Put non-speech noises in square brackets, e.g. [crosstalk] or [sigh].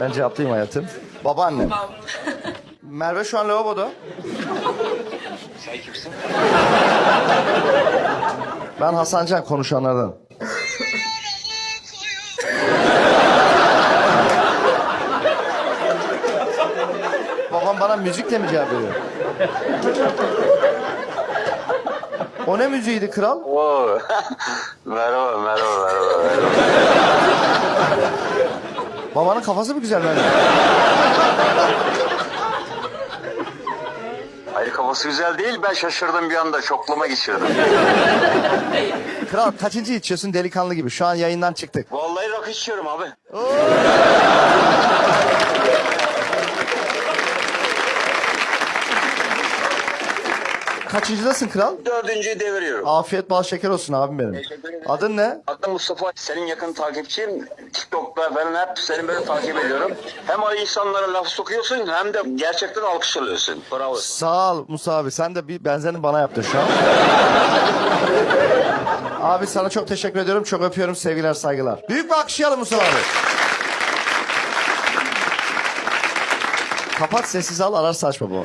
Ben cevaplayayım hayatım. Babaannem. Babam. [laughs] Merve şu an lavaboda. Sen kimsin? Ben Hasan Can konuşanlardan. Babam bana müzikle mi cevap veriyor? O ne müziğiydi kral? Oo. [laughs] merhaba, merhaba, merhaba, merhaba. Babanın kafası mı güzel benim? Hayır kafası güzel değil. Ben şaşırdım bir anda. Şoklama geçirdim. Kral kaçıncı içiyorsun delikanlı gibi? Şu an yayından çıktık. Vallahi rakı içiyorum abi. Kaçıncıdasın kral? Dördüncüyü deviriyorum. Afiyet bal şeker olsun abim benim. Teşekkür ederim. Adın ne? Adım Mustafa. Senin yakın takipçiyim. Falan hep seni böyle takip ediyorum. Hem o insanlara laf sokuyorsun hem de gerçekten alkış alıyorsun. Bravo. Sağ ol Musa abi. Sen de bir benzerini bana yaptın şu an. [laughs] abi sana çok teşekkür ediyorum. Çok öpüyorum. Sevgiler, saygılar. Büyük bir alkışlayalım Musa abi. Kapat sessiz al ararsa açma bu.